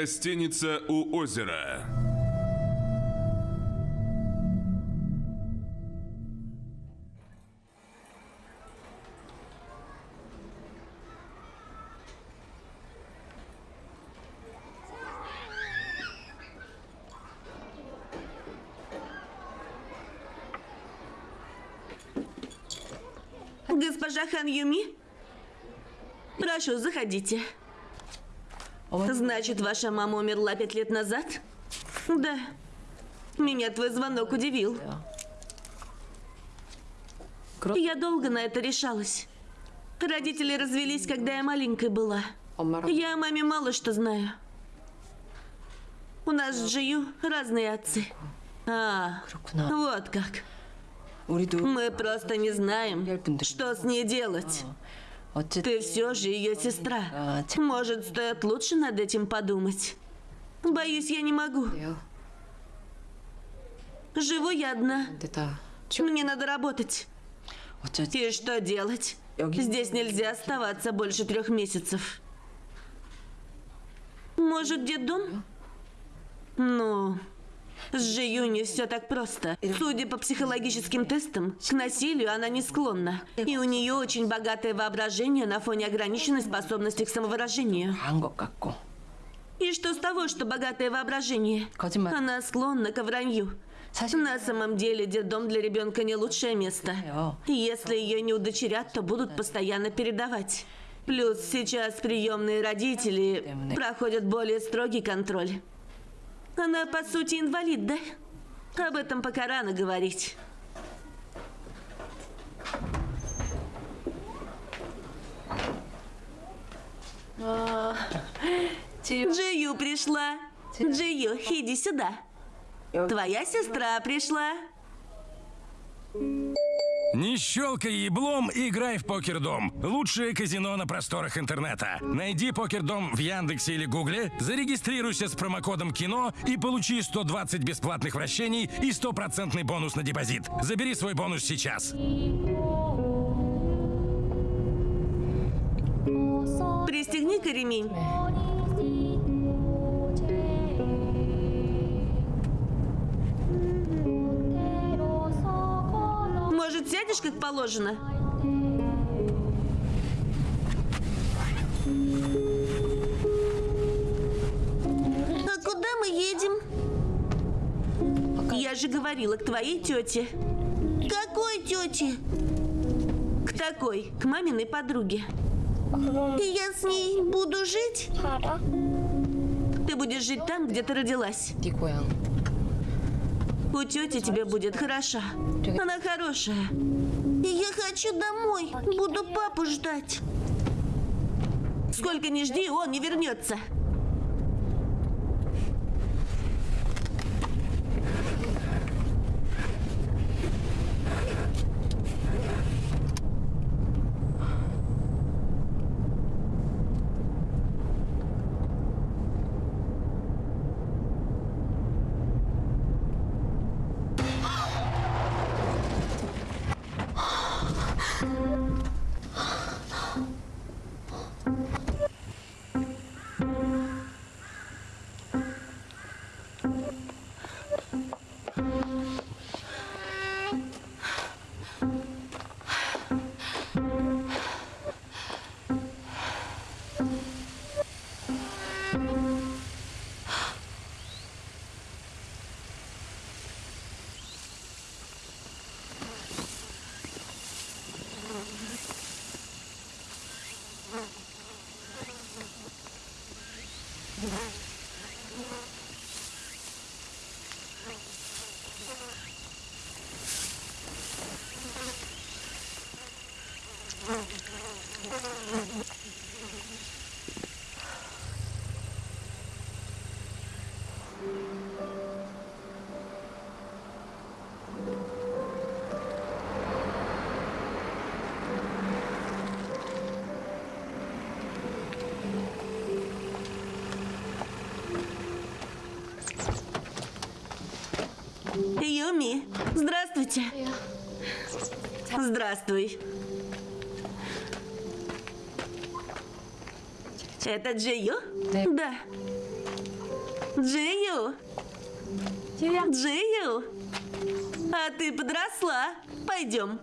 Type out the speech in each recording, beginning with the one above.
Гостиница у озера. Госпожа Хан Юми? Прошу, заходите. Значит, ваша мама умерла пять лет назад? Да. Меня твой звонок удивил. Я долго на это решалась. Родители развелись, когда я маленькой была. Я о маме мало что знаю. У нас с Джию разные отцы. А, вот как. Мы просто не знаем, что с ней делать. Ты все же ее сестра. Может, стоит лучше над этим подумать? Боюсь, я не могу. Живу я одна. Мне надо работать. И что делать? Здесь нельзя оставаться больше трех месяцев. Может, дед дом? Но... С Жи Юни все так просто. Судя по психологическим тестам, к насилию она не склонна. И у нее очень богатое воображение на фоне ограниченной способности к самовыражению. И что с того, что богатое воображение? Она склонна к вранью. На самом деле детдом для ребенка не лучшее место. И если ее не удочерят, то будут постоянно передавать. Плюс сейчас приемные родители проходят более строгий контроль. Она, по сути, инвалид, да? Об этом пока рано говорить. 지우 Джию пришла. Джию, иди сюда. Твоя сестра пришла. Не щелкай еблом, играй в Покердом. Лучшее казино на просторах интернета. Найди Покердом в Яндексе или Гугле, зарегистрируйся с промокодом КИНО и получи 120 бесплатных вращений и стопроцентный бонус на депозит. Забери свой бонус сейчас. Пристегни-ка ремень. Может, сядешь, как положено? А куда мы едем? Я же говорила к твоей тете. Какой тете? К такой, к маминой подруге. И я с ней буду жить? Ты будешь жить там, где ты родилась. У тети тебе будет хороша. Она хорошая. Я хочу домой. Буду папу ждать. Сколько не жди, он не вернется. Здравствуйте. Здравствуй. Это Джио? Да. Да. Джию! Джию! А ты подросла. Пойдем.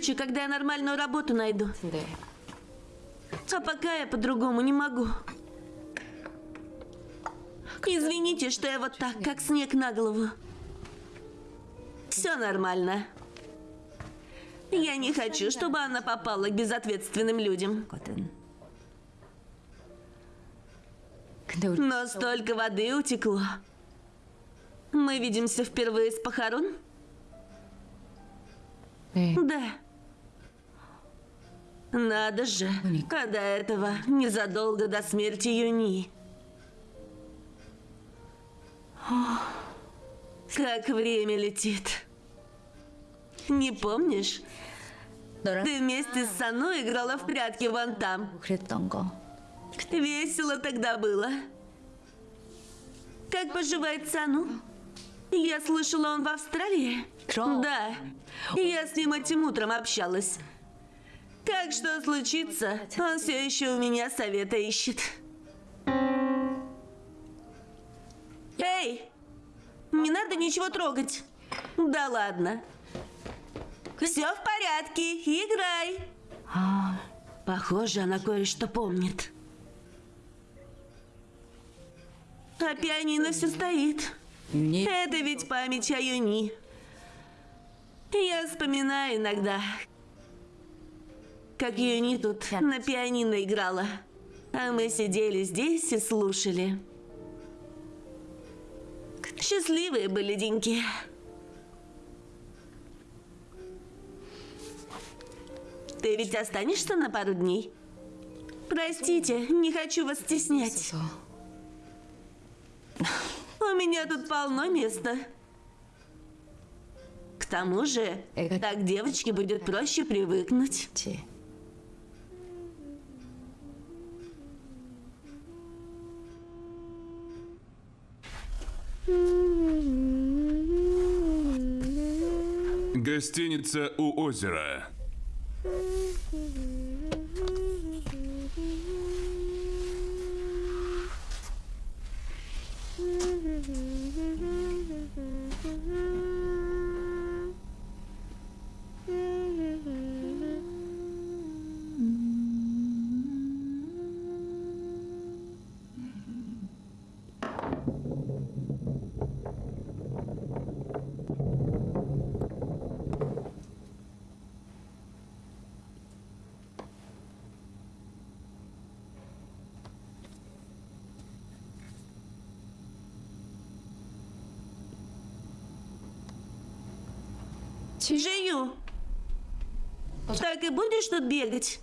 легче, когда я нормальную работу найду. Да. А пока я по-другому не могу. Извините, что я вот так, как снег на голову. Все нормально. Я не хочу, чтобы она попала к безответственным людям. Но столько воды утекло. Мы видимся впервые с похорон? Да. Надо же, когда этого незадолго до смерти Юни. Как время летит. Не помнишь? Ты вместе с Сану играла в прятки вон там. Весело тогда было. Как поживает Сану? Я слышала, он в Австралии. Да. Я с ним этим утром общалась. Как что случится, он все еще у меня совета ищет. Эй! Не надо ничего трогать. Да ладно. Все в порядке, играй. Похоже, она кое-что помнит. А пианино все стоит. Это ведь память о Юни. Я вспоминаю иногда, как ее не тут на пианино играла. А мы сидели здесь и слушали. Счастливые были деньки. Ты ведь останешься на пару дней? Простите, не хочу вас стеснять. У меня тут полно места. К тому же, так девочке будет проще привыкнуть. Гостиница у озера. Жию. Так и будешь тут бегать?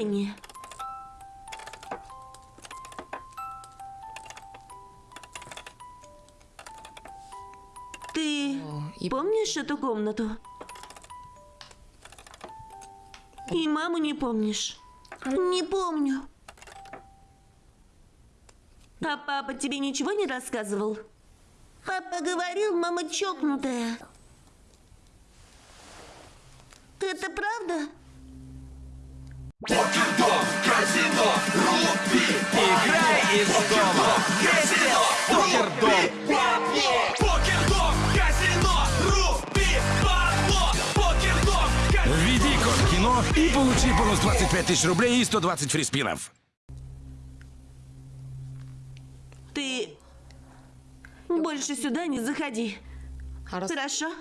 Пенни. Ты помнишь эту комнату? И маму не помнишь? Не помню. А папа тебе ничего не рассказывал? Папа говорил, мама чокнутая. Тысяч рублей и 120 фриспинов. Ты больше сюда не заходи. Хорошо?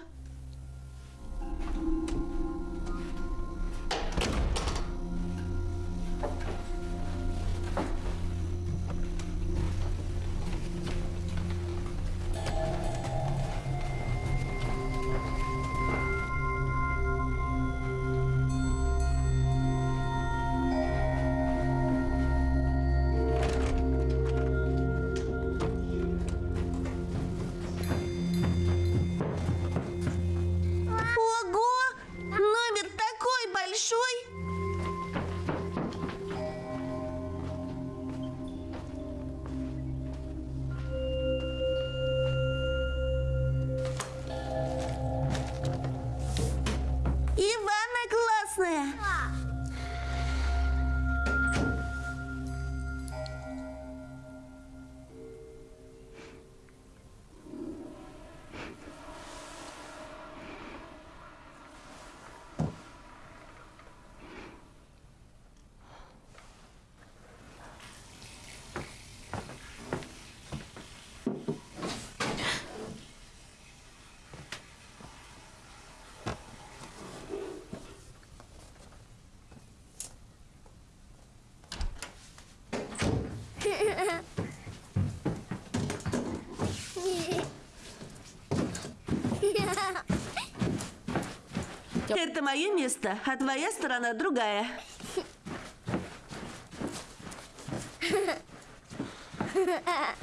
Это мое место, а твоя сторона другая.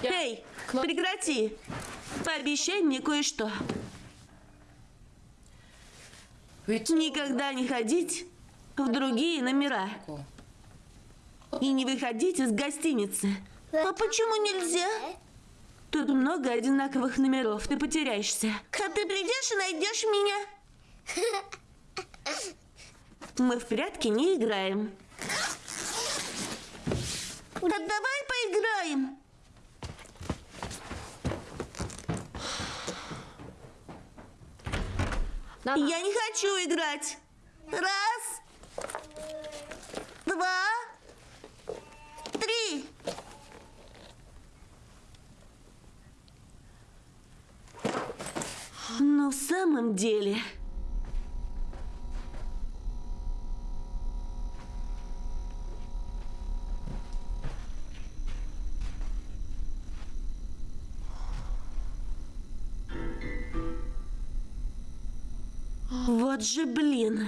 Эй, прекрати. Пообещай мне кое-что. Никогда не ходить в другие номера. И не выходить из гостиницы. А почему нельзя? Тут много одинаковых номеров, ты потеряешься. А ты придешь и найдешь меня? Мы в прятки не играем. Да давай поиграем. Я не хочу играть. Раз, два, три. Но в самом деле... Вот же блин.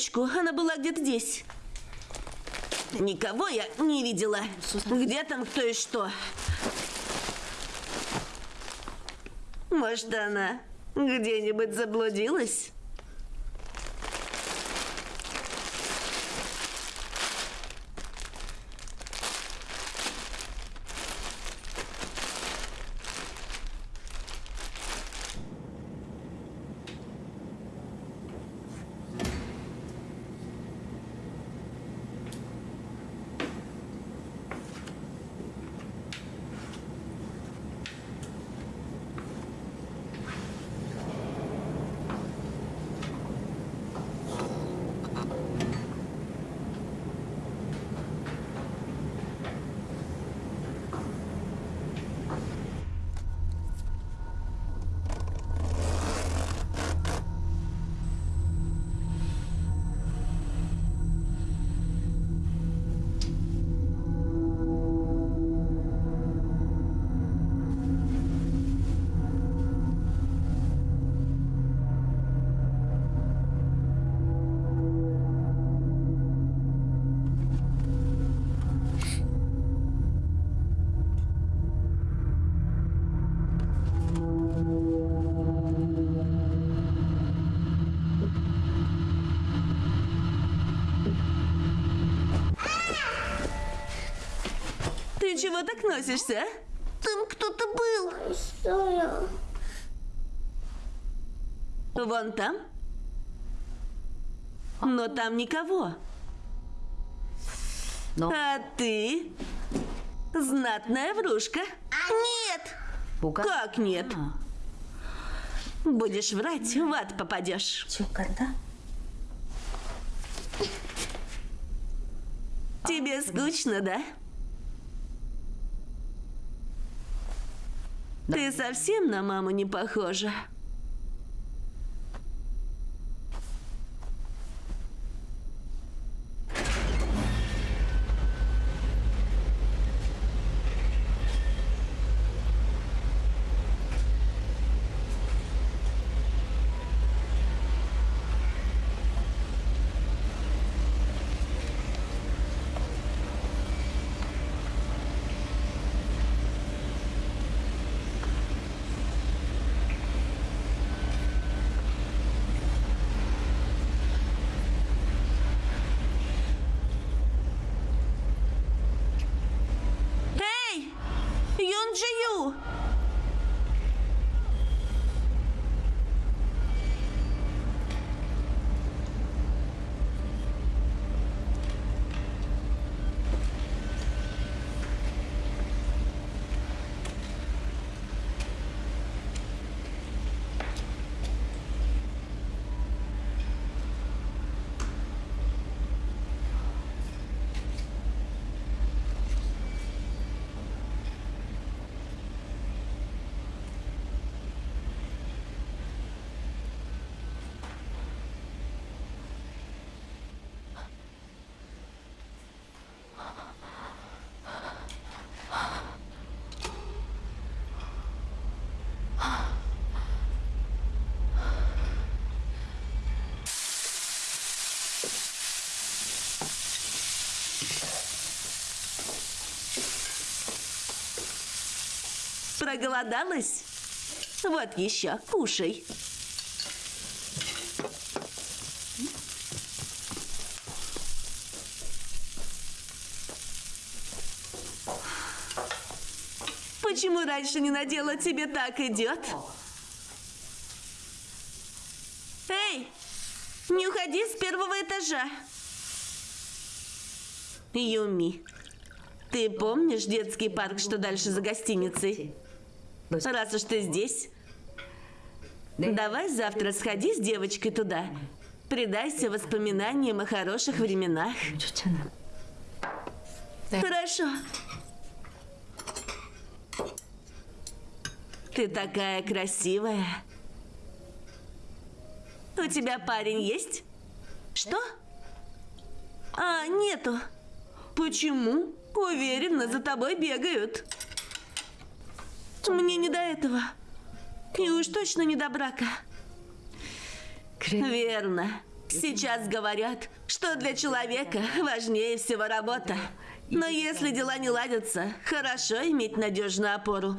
Девочку? Она была где-то здесь. Никого я не видела. Где там кто и что? Может, она где-нибудь заблудилась? чего так носишься? А? Там кто-то был. Что? Вон там? Но там никого. Но... А ты? Знатная врушка. А нет! Бука? Как нет? А. Будешь врать, в ад попадешь. Чука, да? Тебе скучно, да? Ты совсем на маму не похожа. Эй! Юнджию! Проголодалась? Вот еще, кушай. Почему раньше не надела, тебе так идет? Эй, не уходи с первого этажа. Юми, ты помнишь детский парк, что дальше за гостиницей? Раз уж ты здесь, давай завтра сходи с девочкой туда. Предайся воспоминаниям о хороших временах. Хорошо. Ты такая красивая. У тебя парень есть? Что? А, нету. Почему? Уверена, за тобой бегают. Мне не до этого. И уж точно не до брака. Верно. Сейчас говорят, что для человека важнее всего работа. Но если дела не ладятся, хорошо иметь надежную опору.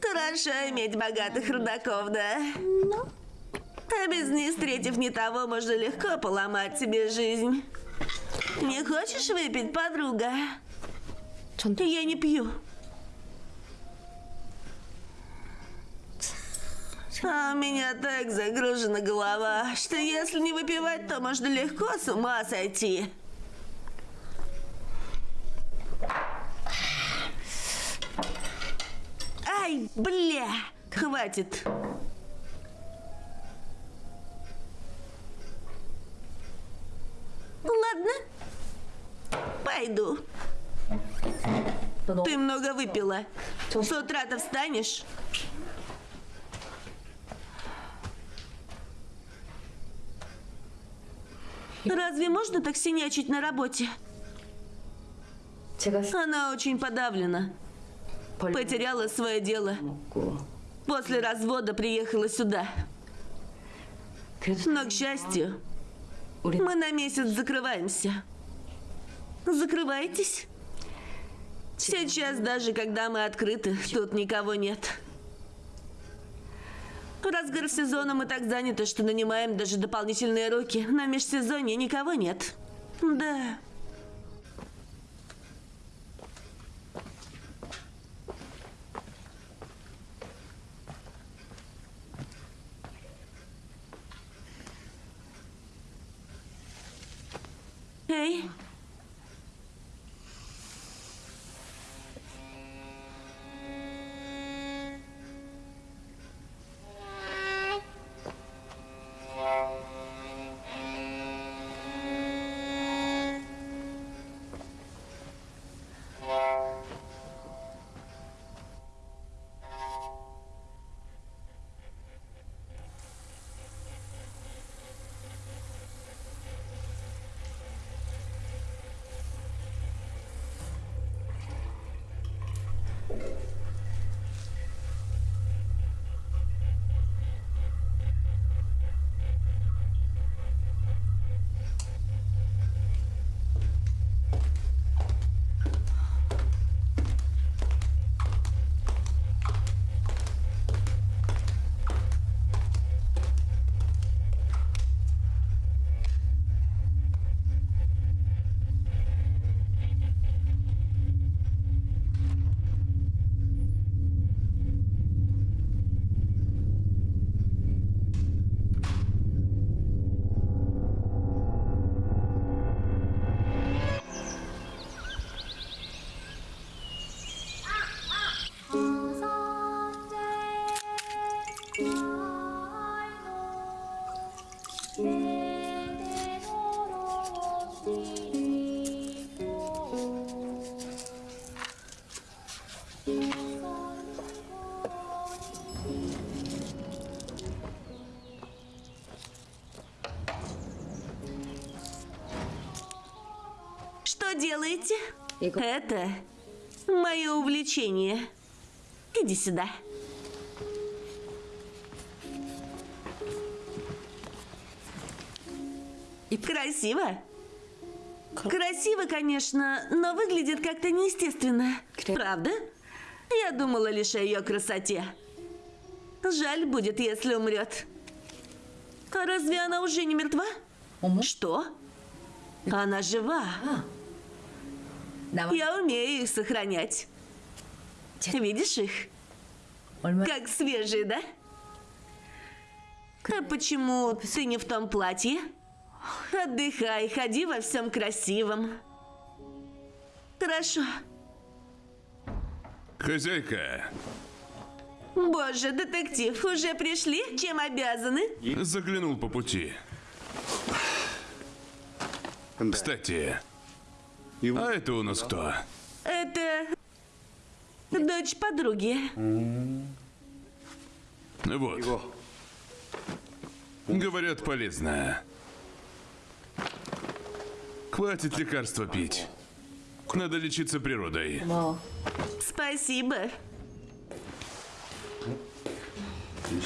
Хорошо иметь богатых родаков, да? А без них, встретив не того, можно легко поломать себе жизнь. Не хочешь выпить, подруга? 전 Я не пью. А у меня так загружена голова, что если не выпивать, то можно легко с ума сойти. Ай, бля! Хватит. Ладно. Пойду. Ты много выпила. С утра-то встанешь? Разве можно так синячить на работе? Она очень подавлена. Потеряла свое дело. После развода приехала сюда. Но, к счастью, мы на месяц закрываемся. Закрывайтесь. Сейчас, даже когда мы открыты, тут никого нет. В разгар сезона мы так заняты, что нанимаем даже дополнительные руки. На межсезонье никого нет. Да. Эй, делаете? Это мое увлечение. Иди сюда. Красиво. Красиво, конечно, но выглядит как-то неестественно. Правда? Я думала лишь о ее красоте. Жаль будет, если умрет. А разве она уже не мертва? Что? Она жива. Давай. Я умею их сохранять. Видишь их? Как свежие, да? А почему ты не в том платье? Отдыхай, ходи во всем красивом. Хорошо. Хозяйка. Боже, детектив, уже пришли? Чем обязаны? Заглянул по пути. Кстати, и... А это у нас кто? Это дочь подруги. Вот. Говорят, полезная. Хватит лекарства пить. Надо лечиться природой. Спасибо.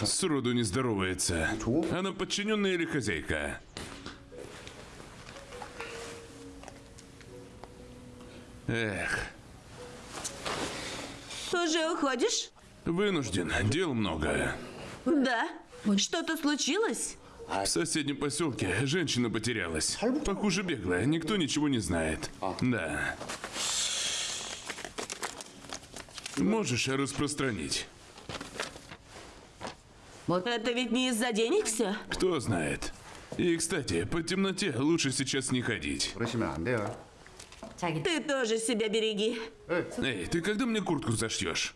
Сроду не здоровается. Она подчиненная или хозяйка? Эх, Уже уходишь? вынужден. Дел много. Да. Что-то случилось? В соседнем поселке женщина потерялась. Похоже, беглая. Никто ничего не знает. Да. Можешь распространить? Это ведь не из-за денег все? Кто знает. И, кстати, по темноте лучше сейчас не ходить. Ты тоже себя береги. Эй, ты когда мне куртку зашьешь?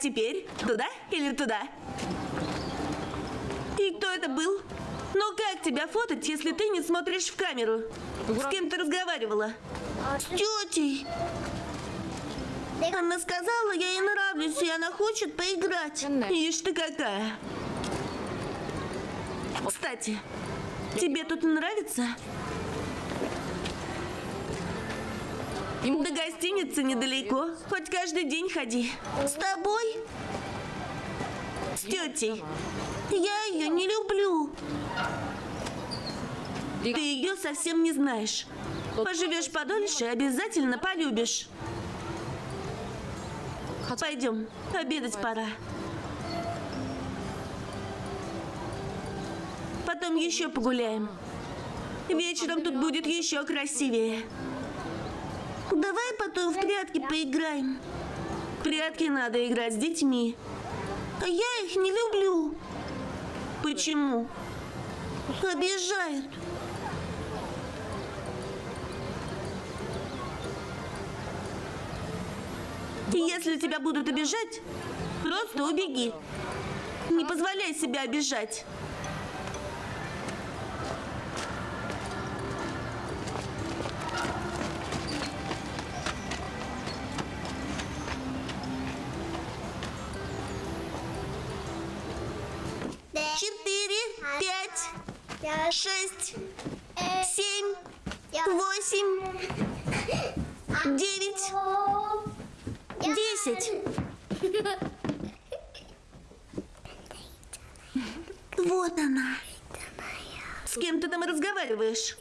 Теперь? Туда или туда? И кто это был? Ну как тебя фотать, если ты не смотришь в камеру? С кем ты разговаривала? С тетей. Она сказала, я ей нравлюсь, и она хочет поиграть. Ишь ты какая. Кстати, тебе тут нравится? До гостиницы недалеко. Хоть каждый день ходи. С тобой? С тетей. Я ее не люблю. Ты ее совсем не знаешь. Поживешь подольше, обязательно полюбишь. Пойдем, обедать пора. Потом еще погуляем. Вечером тут будет еще красивее. Давай потом в прятки поиграем. В прятки надо играть с детьми. А я их не люблю. Почему? Обижают. Если тебя будут обижать, просто убеги. Не позволяй себя обижать. Шесть, семь, восемь, девять, десять. Вот она. С кем ты там разговариваешь?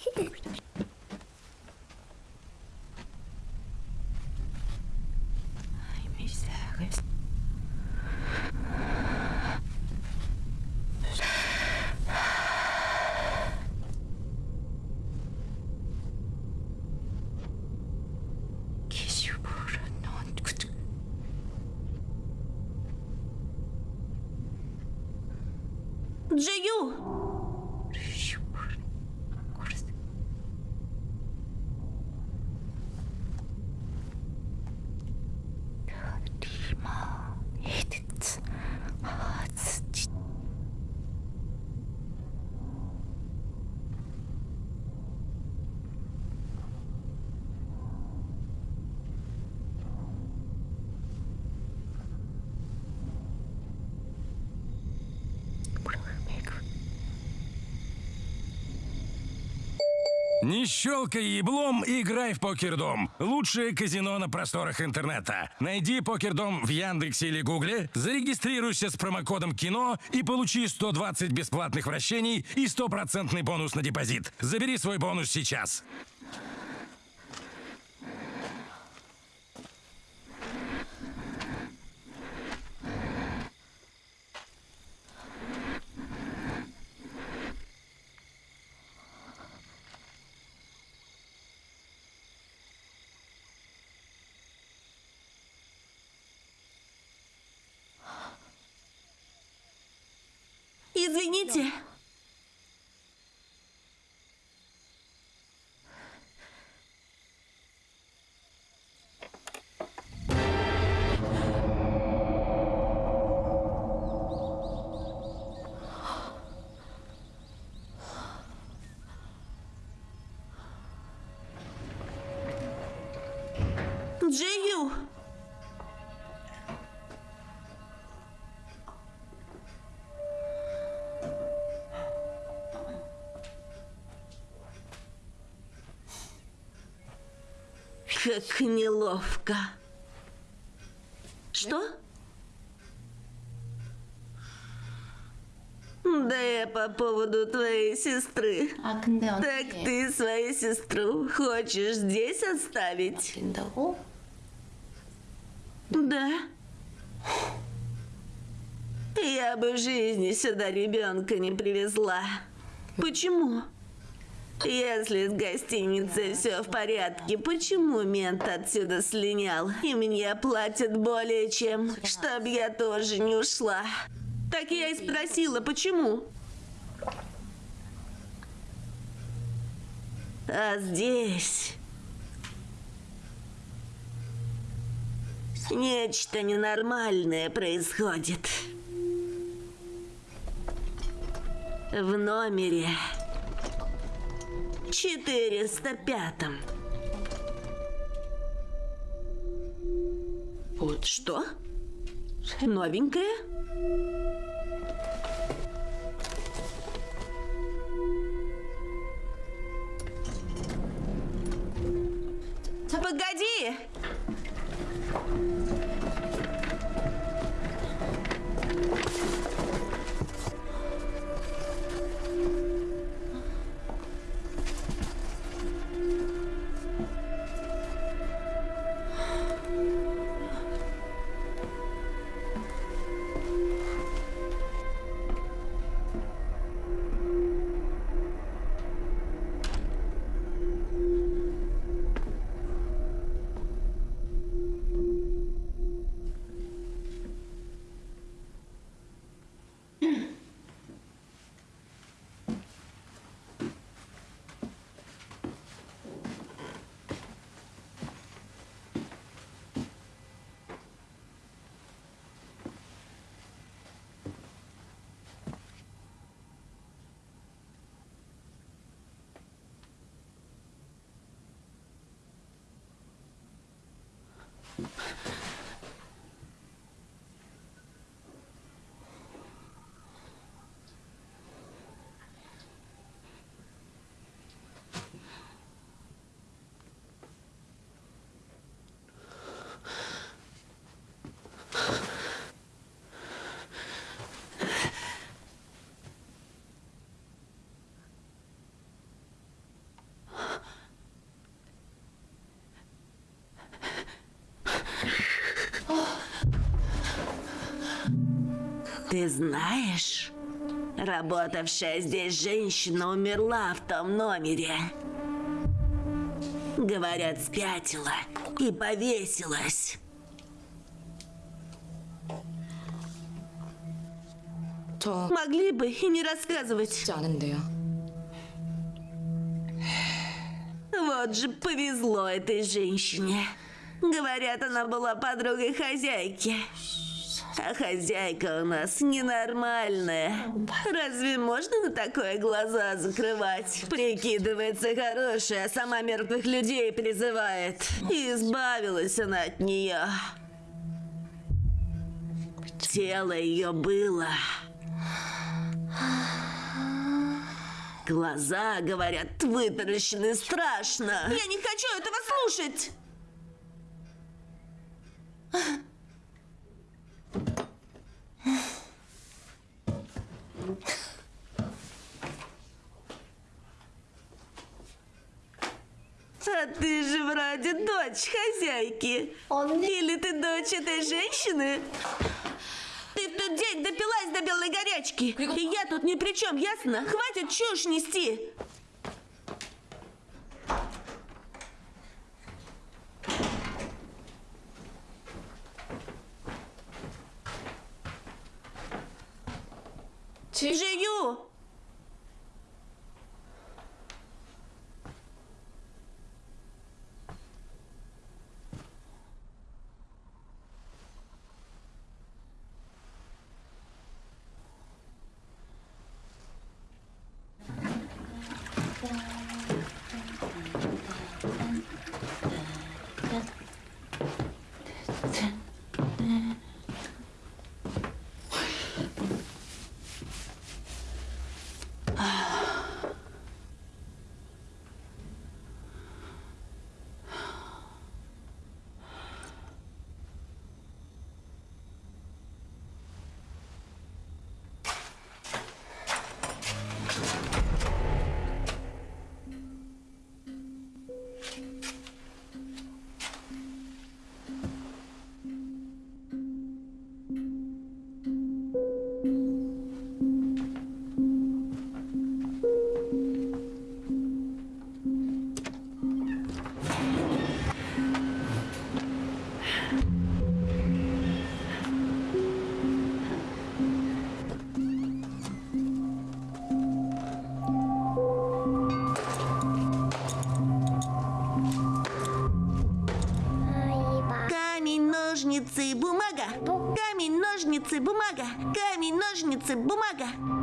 Не щелкай еблом, играй в Покердом. Лучшее казино на просторах интернета. Найди Покердом в Яндексе или Гугле, зарегистрируйся с промокодом КИНО и получи 120 бесплатных вращений и стопроцентный бонус на депозит. Забери свой бонус сейчас. Как неловко. Что? Да я по поводу твоей сестры. Так ты свою сестру хочешь здесь оставить? Да. Я бы в жизни сюда ребенка не привезла. Почему? Если с гостиницей все в порядке, почему мент отсюда слинял? И мне платят более чем, чтоб я тоже не ушла. Так я и спросила, почему? А здесь... Нечто ненормальное происходит. В номере 405. Вот что? Новенькое? Погоди! Ты знаешь, работавшая здесь женщина умерла в том номере. Говорят, спятила и повесилась. 저... Могли бы и не рассказывать. Вот же повезло этой женщине. Говорят, она была подругой хозяйки. А хозяйка у нас ненормальная. Разве можно на такое глаза закрывать? Прикидывается хорошей, а сама мертвых людей призывает. И избавилась она от нее. Тело ее было Глаза, говорят, вытаращены страшно. Я не хочу этого слушать. А ты же вроде дочь хозяйки. Или ты дочь этой женщины? Ты в тот день допилась до белой горячки. И я тут ни при чем, ясно? Хватит чушь нести. Jiyu! Бумага.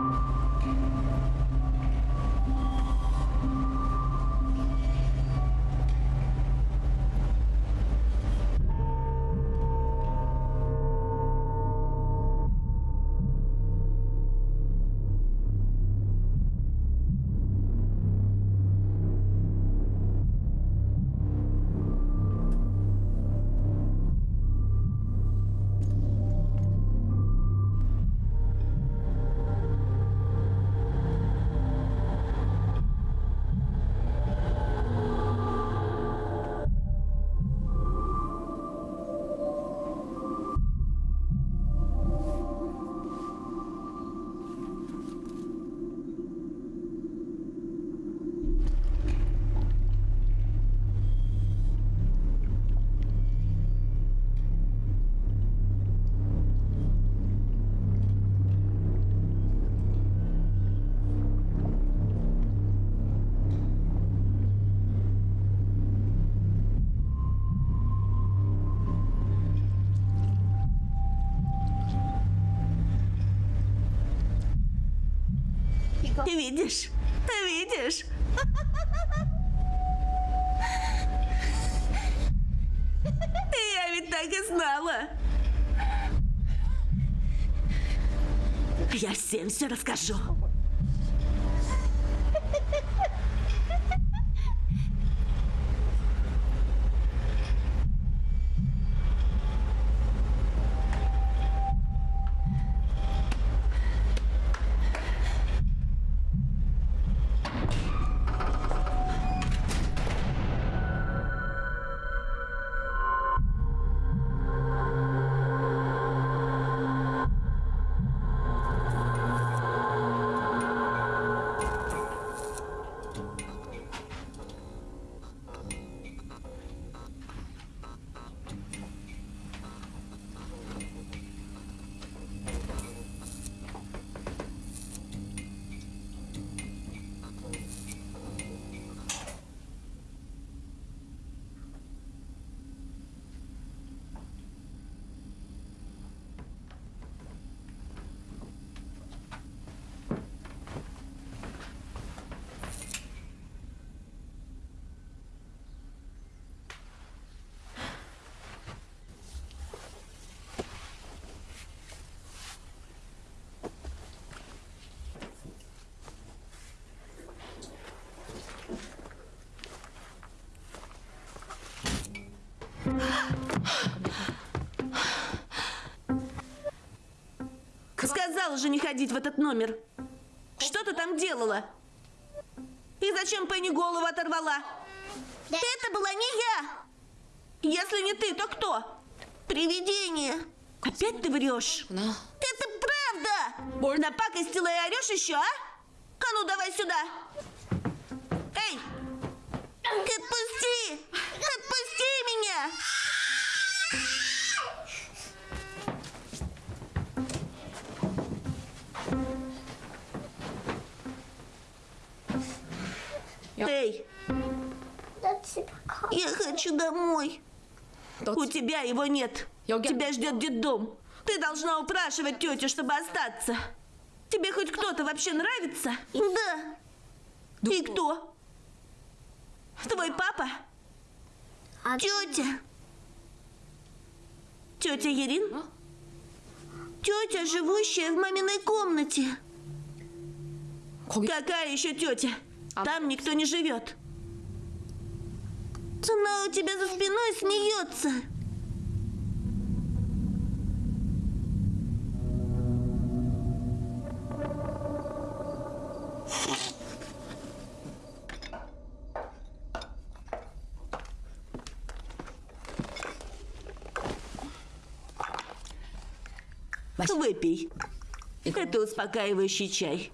Видишь? Видишь? Я ведь так и знала. Я всем все расскажу. Сказала же не ходить в этот номер. Что ты там делала? И зачем Пенни голову оторвала? Это была не я. Если не ты, то кто? Привидение. Опять ты врешь? Это правда! Напакостила и орешь еще, а? А ну давай сюда! Тебя его нет. Тебя ждет детдом. Ты должна упрашивать тетю, чтобы остаться. Тебе хоть кто-то вообще нравится? Да. И кто? Твой папа? Тетя? Тетя Ерин? Тетя, живущая в маминой комнате. Какая еще тетя? Там никто не живет. Она у тебя за спиной смеется. Выпей. Это успокаивающий чай.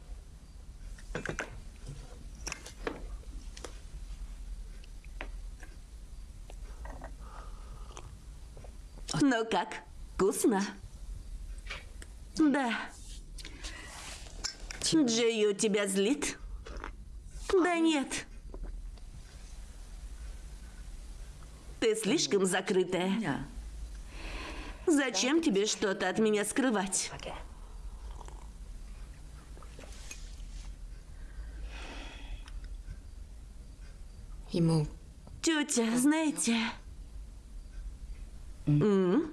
Ну как, вкусно? Да. Джею тебя злит? Да нет. Ты слишком закрытая. Зачем тебе что-то от меня скрывать? 이모 Тетя, знаете... М?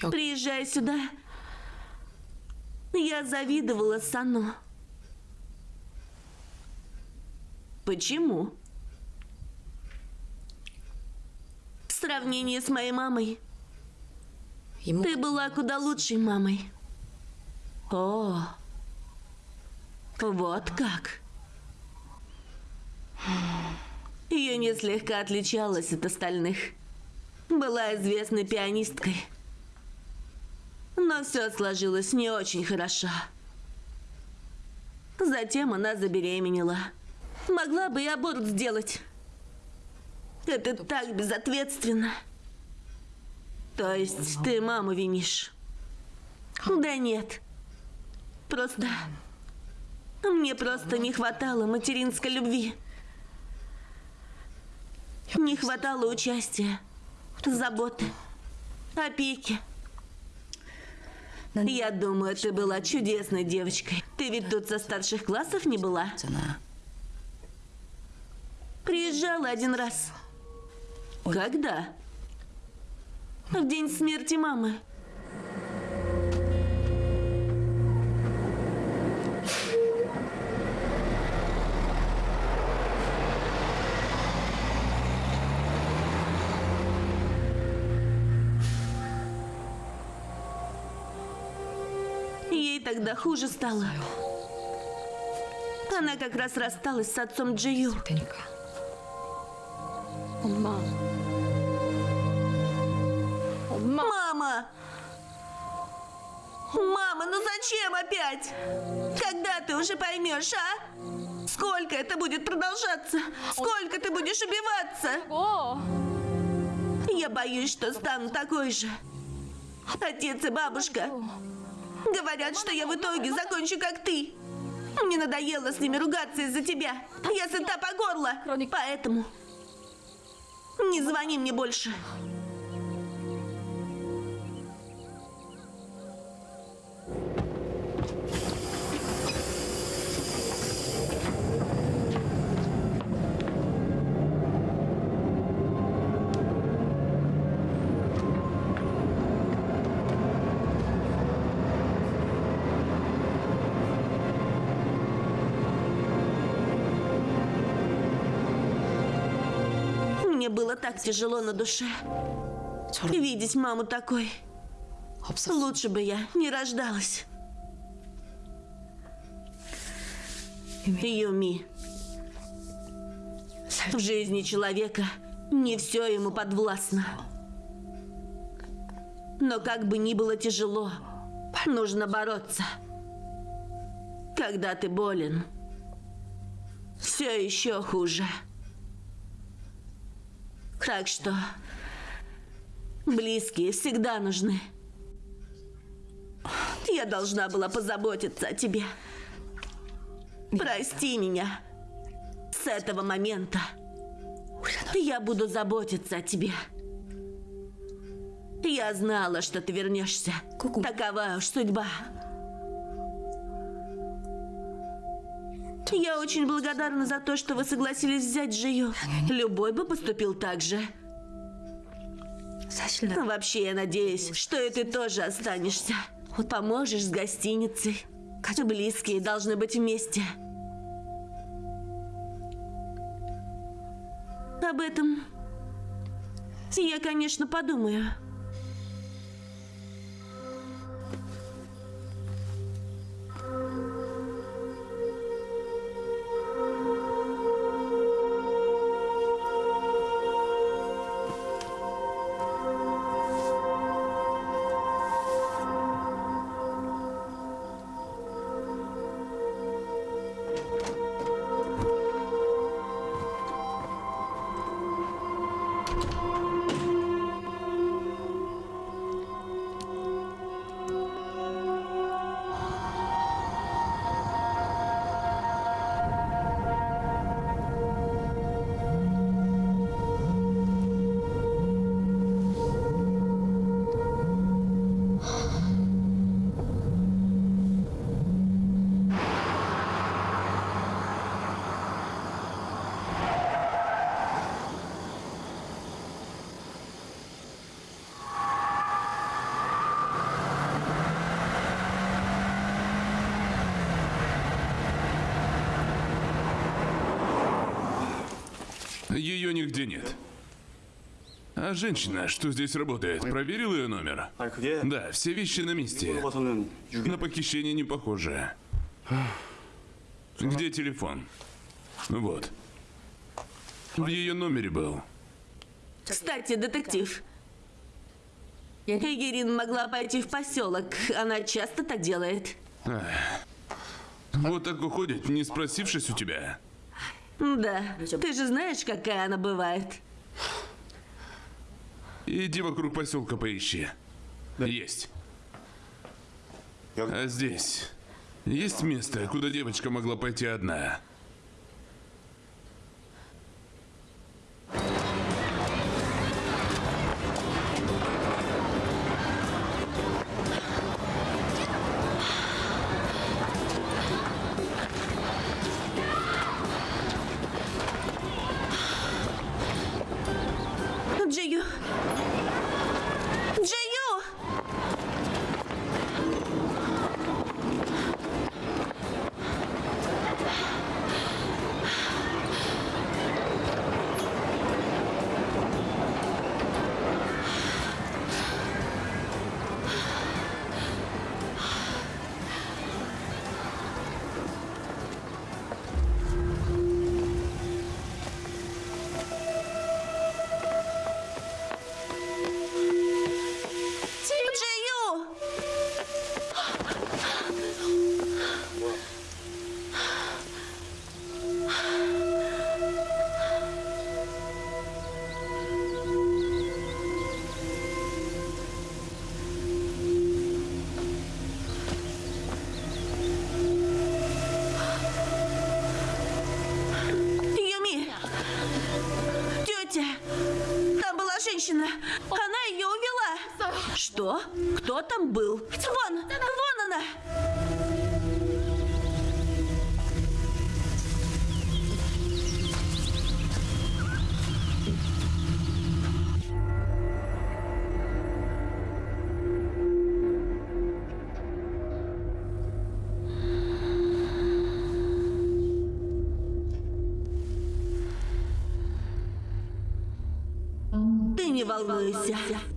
Приезжай сюда. Я завидовала Сану. Почему? В сравнении с моей мамой, 이모 ты была куда лучшей мамой. О, вот как. Ее не слегка отличалась от остальных. Была известной пианисткой. Но все сложилось не очень хорошо. Затем она забеременела. Могла бы и аборт сделать. Это так безответственно. То есть ты маму винишь? Ну да нет. Просто... Ну, мне просто не хватало материнской любви. Не хватало участия, заботы, опеки. Я думаю, ты была чудесной девочкой. Ты ведь тут со старших классов не была? Приезжала один раз. Ой. Когда? Ну, в день смерти мамы. Ей тогда хуже стало. Она как раз рассталась с отцом Джию. Светонька. 엄마 엄마 Мама! Мама, ну зачем опять? Когда ты уже поймешь, а? Сколько это будет продолжаться? Сколько ты будешь убиваться? Я боюсь, что стану такой же. Отец и бабушка говорят, что я в итоге закончу как ты. Мне надоело с ними ругаться из-за тебя. Я сыта по горло. Поэтому не звони мне больше. было так тяжело на душе. Видеть маму такой. Лучше бы я не рождалась. Юми. В жизни человека не все ему подвластно. Но как бы ни было тяжело, нужно бороться. Когда ты болен, все еще хуже. Так что близкие всегда нужны. Я должна была позаботиться о тебе. Прости меня. С этого момента я буду заботиться о тебе. Я знала, что ты вернешься. Такова уж судьба. Я очень благодарна за то, что вы согласились взять Джию. Любой бы поступил так же. Вообще, я надеюсь, что и ты тоже останешься. Поможешь с гостиницей. Близкие должны быть вместе. Об этом я, конечно, подумаю. Ее нигде нет. А женщина, что здесь работает, проверил ее номер? Да, все вещи на месте. На похищение не похоже. Где телефон? Вот. В ее номере был. Кстати, детектив. Эгерин могла пойти в поселок. Она часто так делает. Ах. Вот так уходит, не спросившись у тебя. Да. Ты же знаешь, какая она бывает. Иди вокруг поселка поищи. Есть. А здесь есть место, куда девочка могла пойти одна. Ты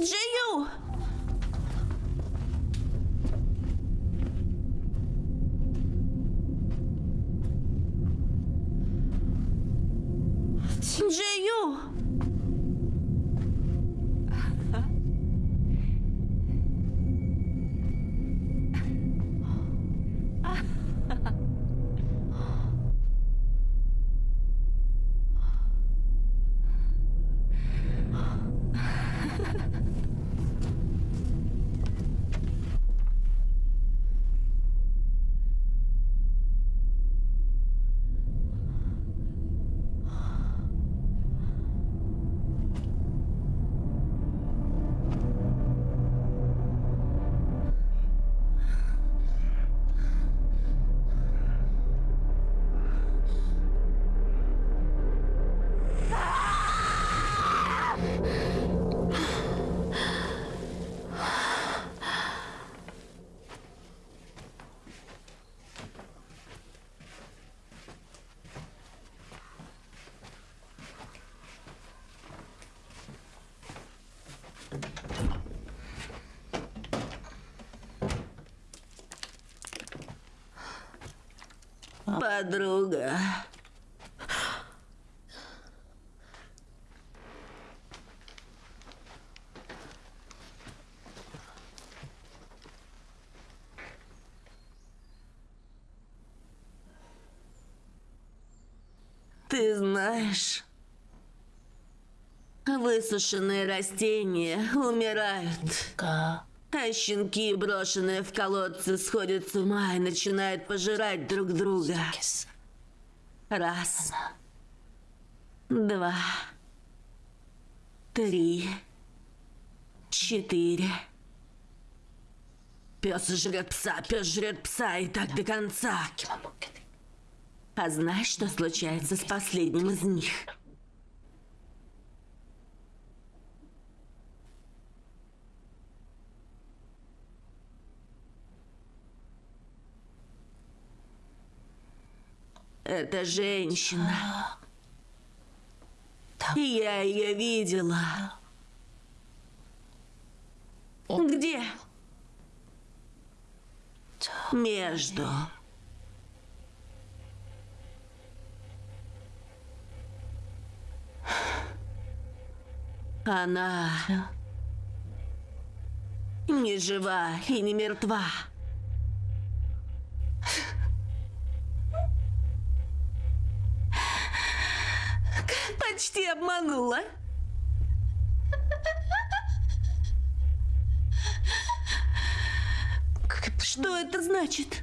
Джию! Подруга. Ты знаешь, высушенные растения умирают. 가 щенки, брошенные в колодцы, сходят с ума и начинают пожирать друг друга. Раз. Два. Три. Четыре. Пес жрет пса, пес жрет пса, и так до конца. А знаешь, что случается с последним из них? Это женщина. И я ее видела. Где? Между. Она не жива и не мертва. Почти обманула. Что это значит?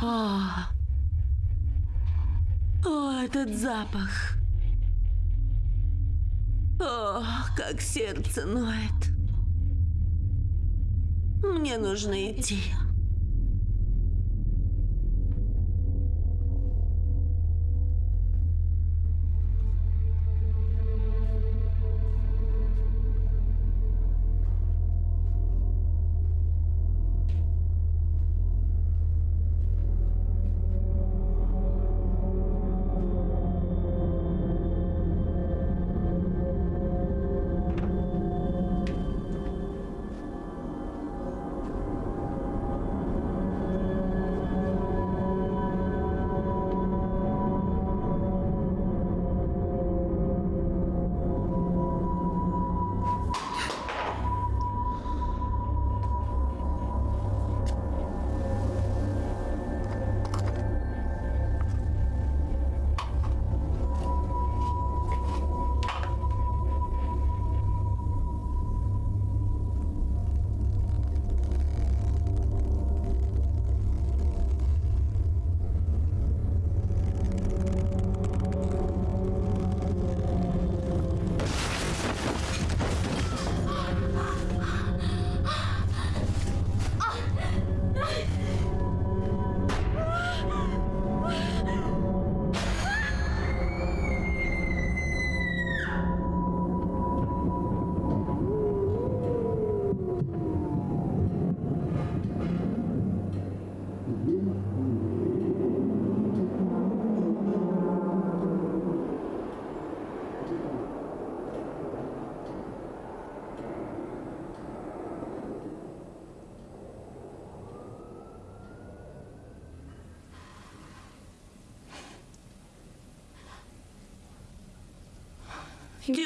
А. О, этот запах. О, как сердце ноет. Мне нужно идти.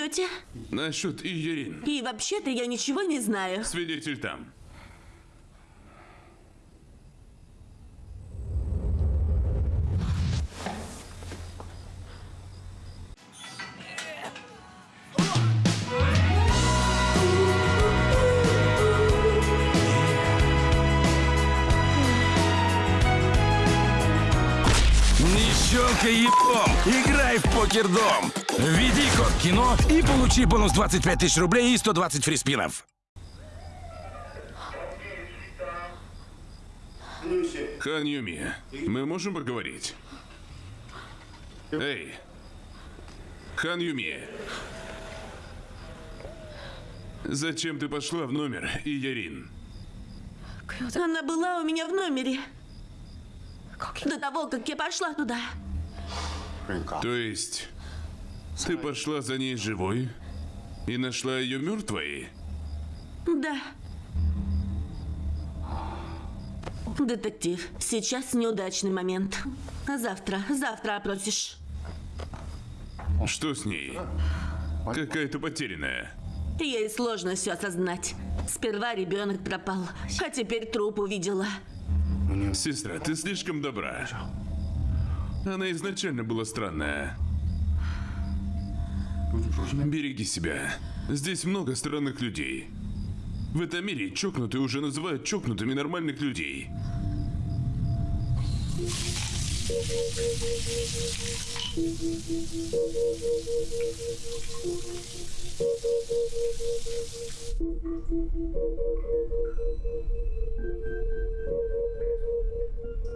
Тетя? Насчет Иерин. И вообще-то я ничего не знаю. Свидетель там. Получи бонус 25 тысяч рублей и 120 фриспинов. Хан Юми, мы можем поговорить? Эй! Хан Юми! Зачем ты пошла в номер, Иерин? Она была у меня в номере. До того, как я пошла туда. То есть, ты пошла за ней живой и нашла ее мертвой? Да. Детектив, сейчас неудачный момент. А завтра, завтра опросишь. Что с ней? Какая-то потерянная. Ей сложно все осознать. Сперва ребенок пропал, а теперь труп увидела. Сестра, ты слишком добра. Она изначально была странная. Береги себя. Здесь много странных людей. В этом мире чокнутые уже называют чокнутыми нормальных людей.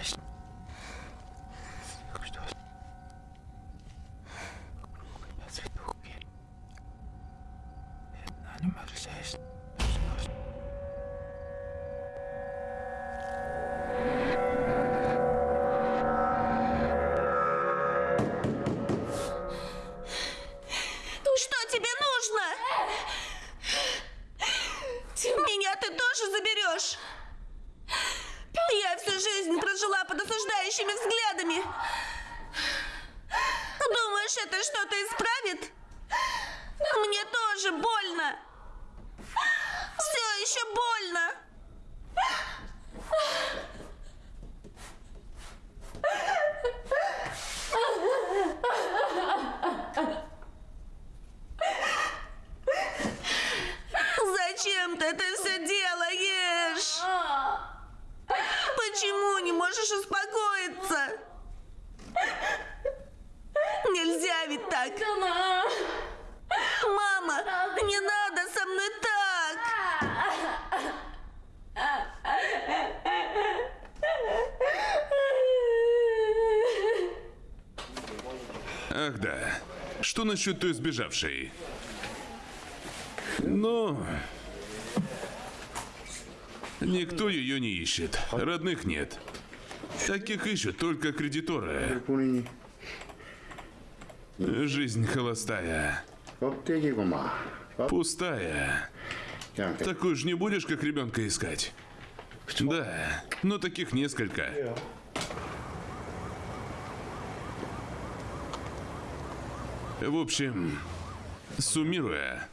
Что Ах да. Что насчет той сбежавшей? Ну... Никто ее не ищет. Родных нет. Таких ищут только кредиторы. Жизнь холостая. Пустая. Такую же не будешь, как ребенка искать? Да, но таких несколько. В общем, суммируя,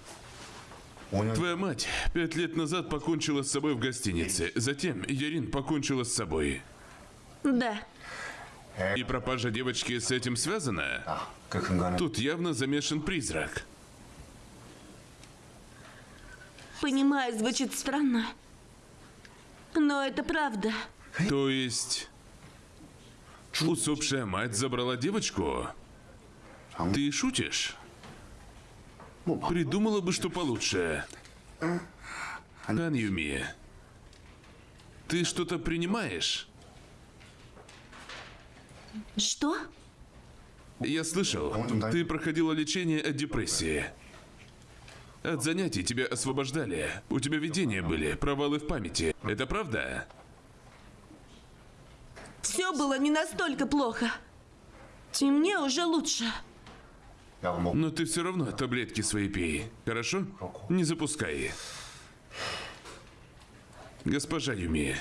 Твоя мать пять лет назад покончила с собой в гостинице. Затем Ярин покончила с собой. Да. И пропажа девочки с этим связана? Тут явно замешан призрак. Понимаю, звучит странно. Но это правда. То есть... Усопшая мать забрала девочку? Ты шутишь? Придумала бы, что получше. Хан Юми, ты что-то принимаешь? Что? Я слышал, ты проходила лечение от депрессии. От занятий тебя освобождали. У тебя видения были, провалы в памяти. Это правда? Все было не настолько плохо. И мне уже лучше. Но ты все равно таблетки свои пей. Хорошо? Не запускай. Госпожа Юми,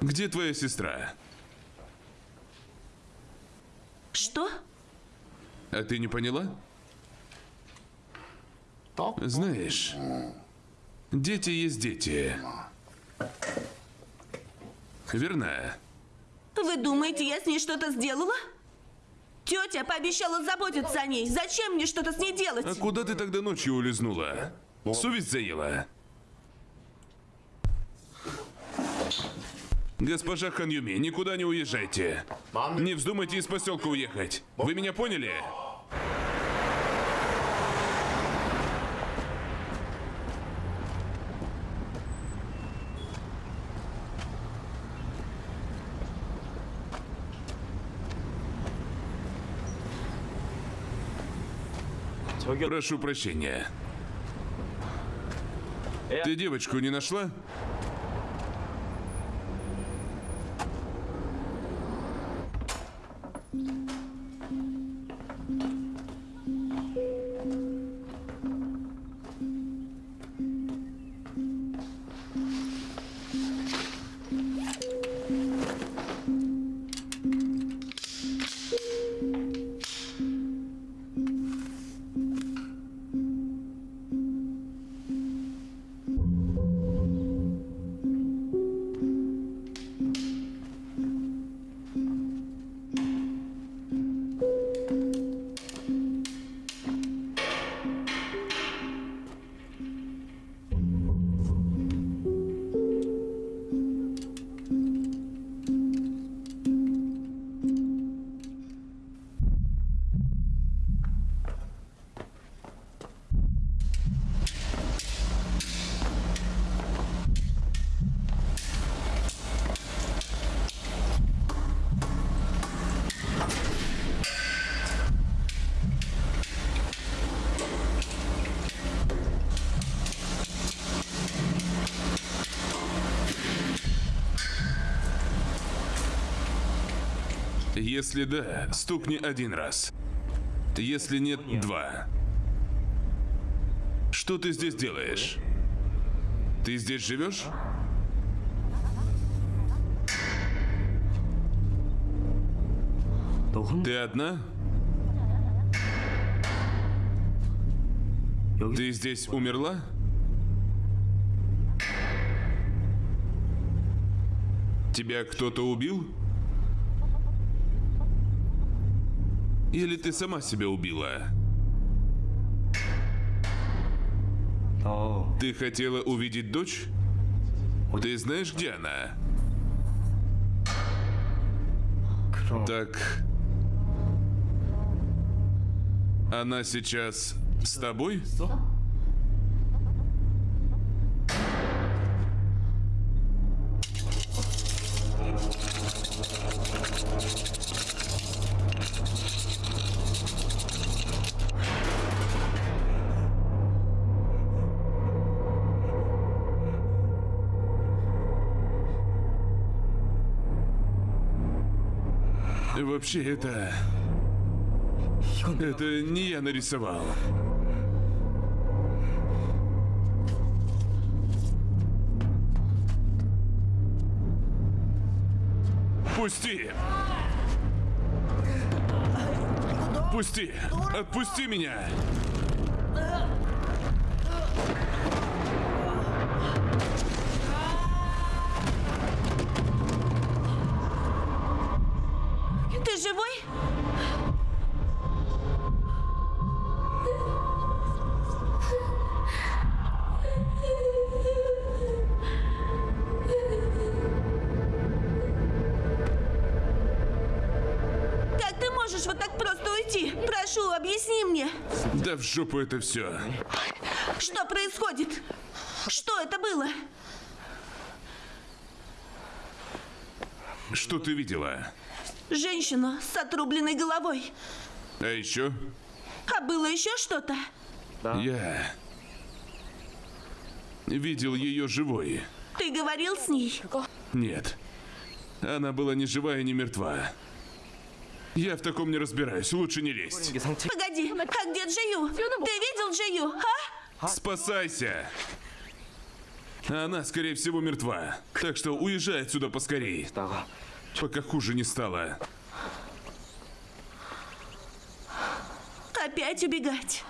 где твоя сестра? Что? А ты не поняла? Знаешь, дети есть дети. Верно? Вы думаете, я с ней что-то сделала? Тетя пообещала заботиться о ней. Зачем мне что-то с ней делать? А куда ты тогда ночью улизнула? Совесть заела? Госпожа Ханюми, никуда не уезжайте. Не вздумайте из поселка уехать. Вы меня поняли? Прошу прощения. Ты девочку не нашла? Если да, стукни один раз. Если нет, два. Что ты здесь делаешь? Ты здесь живешь? Ты одна? Ты здесь умерла? Тебя кто-то убил? Или ты сама себя убила? Ты хотела увидеть дочь? Ты знаешь, где она? Так... Она сейчас с тобой? Вообще, это... Это не я нарисовал. Пусти! Пусти! Отпусти меня! Жопу это все. Что происходит? Что это было? Что ты видела? Женщину с отрубленной головой. А еще? А было еще что-то? Я видел ее живой. Ты говорил с ней? Нет. Она была ни живая, ни мертва. Я в таком не разбираюсь, лучше не лезть. Погоди, а где Джию? Ты видел Джию, а? Спасайся! Она, скорее всего, мертва. Так что уезжай отсюда поскорее. Пока хуже не стало. Опять убегать.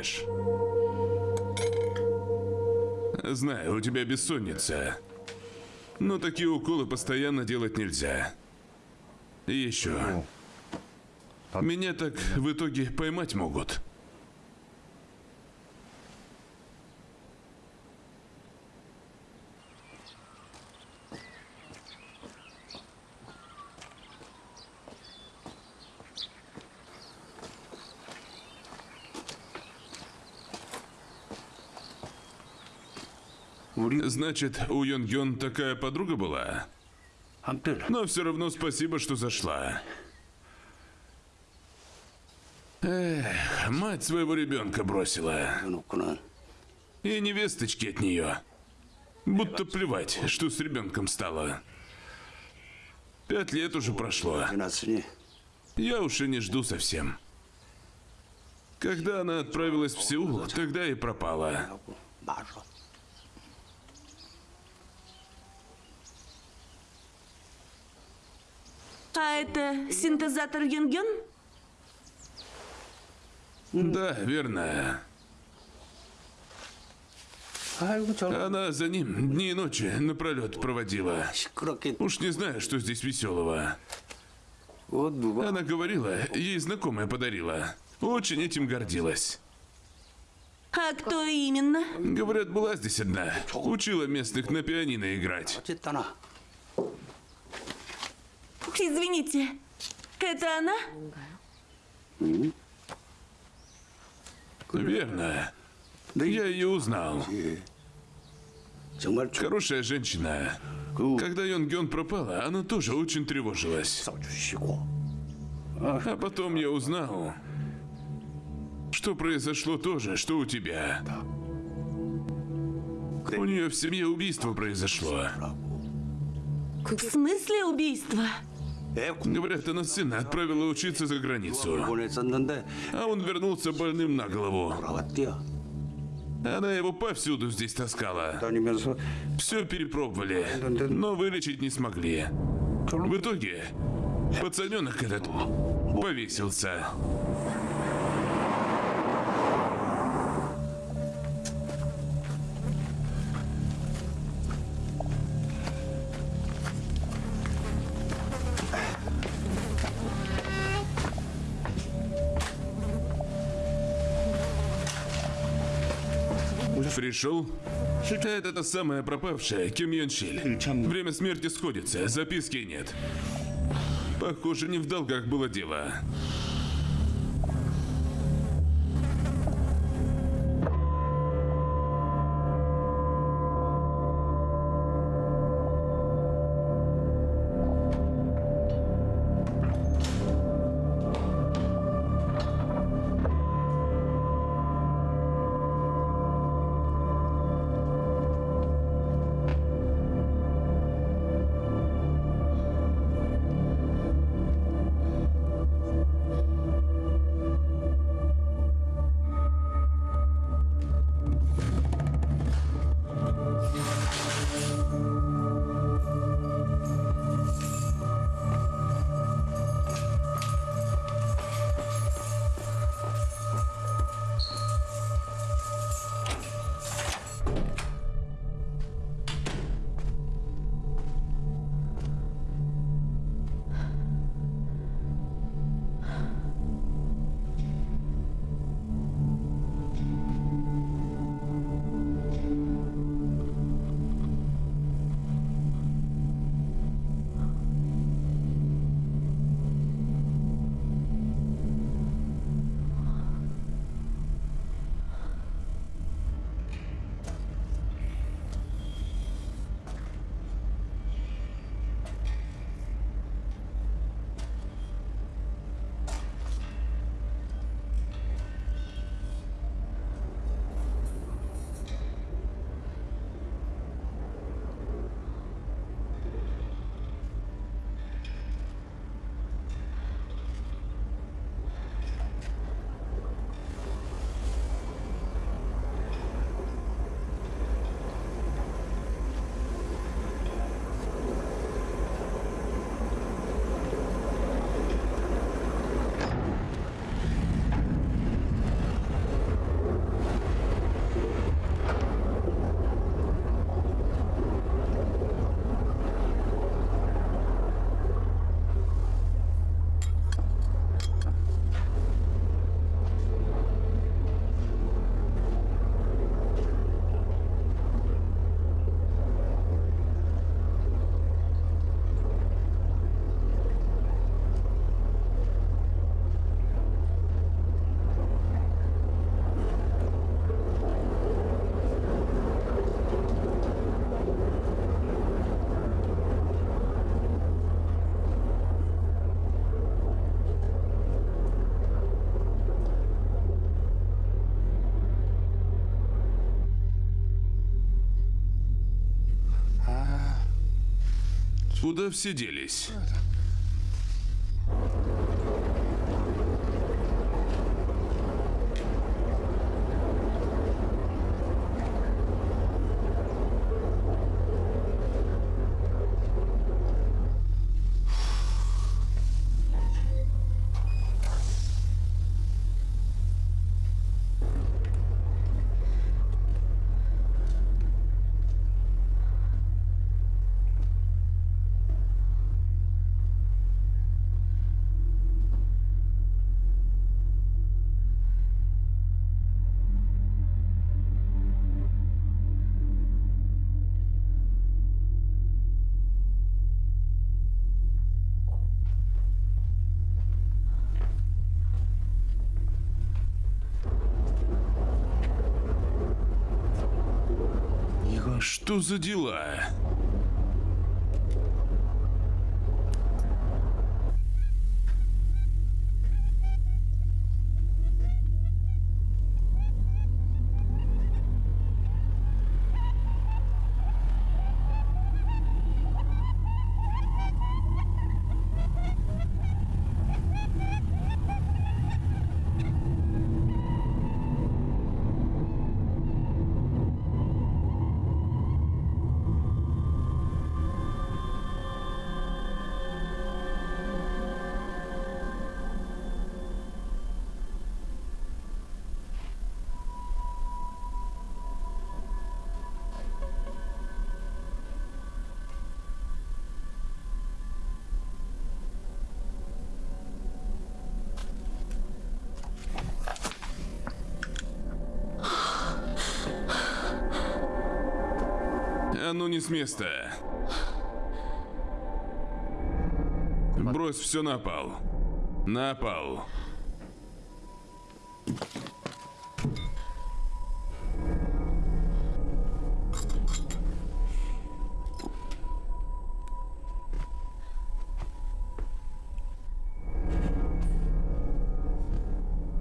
Ешь? Знаю, у тебя бессонница. Но такие уколы постоянно делать нельзя. И еще. Меня так в итоге поймать могут. Значит, у Йон Йон такая подруга была? Но все равно спасибо, что зашла. Эх, мать своего ребенка бросила. И невесточки от нее. Будто плевать, что с ребенком стало. Пять лет уже прошло. Я уж и не жду совсем. Когда она отправилась в Сеул, тогда и пропала. А это синтезатор Юнген? Да, верно. Она за ним дни и ночи напролет проводила. Уж не знаю, что здесь веселого. Она говорила, ей знакомая подарила. Очень этим гордилась. А кто именно? Говорят, была здесь одна. Учила местных на пианино играть. Извините, это она? Верно. Да я ее узнал. Хорошая женщина. Когда Йон Гён пропала, она тоже очень тревожилась. А потом я узнал, что произошло тоже, что у тебя. У нее в семье убийство произошло. В смысле убийство? Говорят, она сына отправила учиться за границу. А он вернулся больным на голову. Она его повсюду здесь таскала. Все перепробовали, но вылечить не смогли. В итоге пацаненок этот повесился. Пришел? Это та самая пропавшая, Ким Йон Шиль. Время смерти сходится, записки нет. Похоже, не в долгах было дело. Куда все делись? Что за дела? А ну не с места. Брось все на пол. На пол.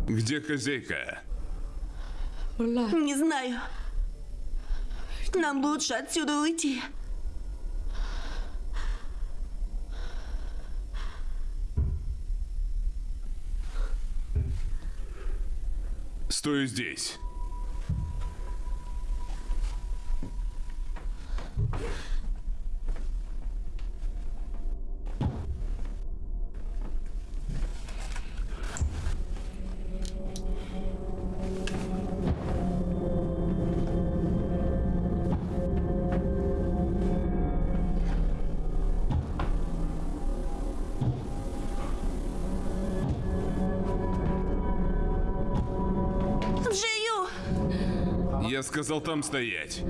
Где хозяйка? Не знаю. Нам лучше отсюда уйти. Стой здесь. Сказал там стоять.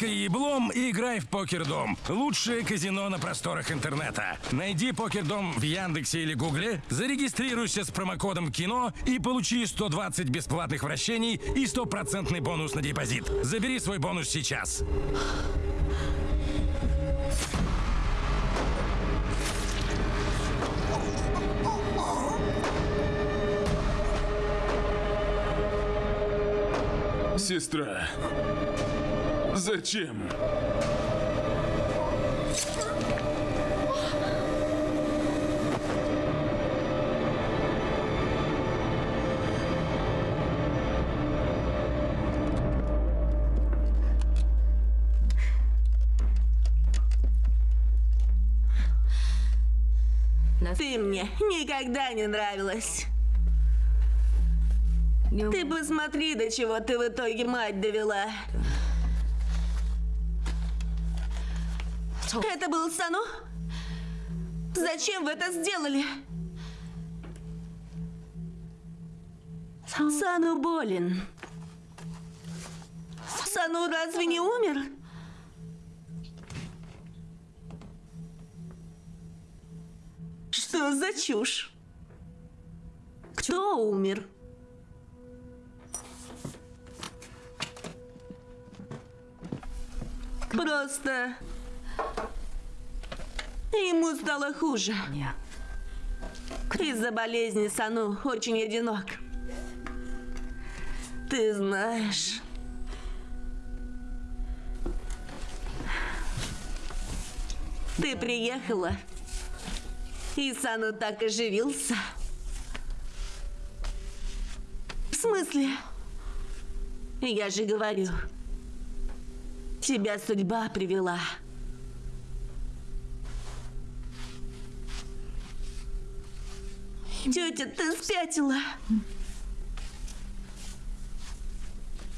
Не щелкай еблом и играй в Покердом. Лучшее казино на просторах интернета. Найди Покердом в Яндексе или Гугле, зарегистрируйся с промокодом КИНО и получи 120 бесплатных вращений и стопроцентный бонус на депозит. Забери свой бонус сейчас. Сестра. Зачем? Ты мне никогда не нравилась. Ты посмотри, до чего ты в итоге мать довела. Это был Сану? Зачем вы это сделали? Сану болен. Сану разве не умер? Что за чушь? Кто умер? Просто ему стало хуже. Из-за болезни Сану очень одинок. Ты знаешь. Ты приехала, и Сану так оживился. В смысле? Я же говорю, тебя судьба привела. Тетя, ты спятила.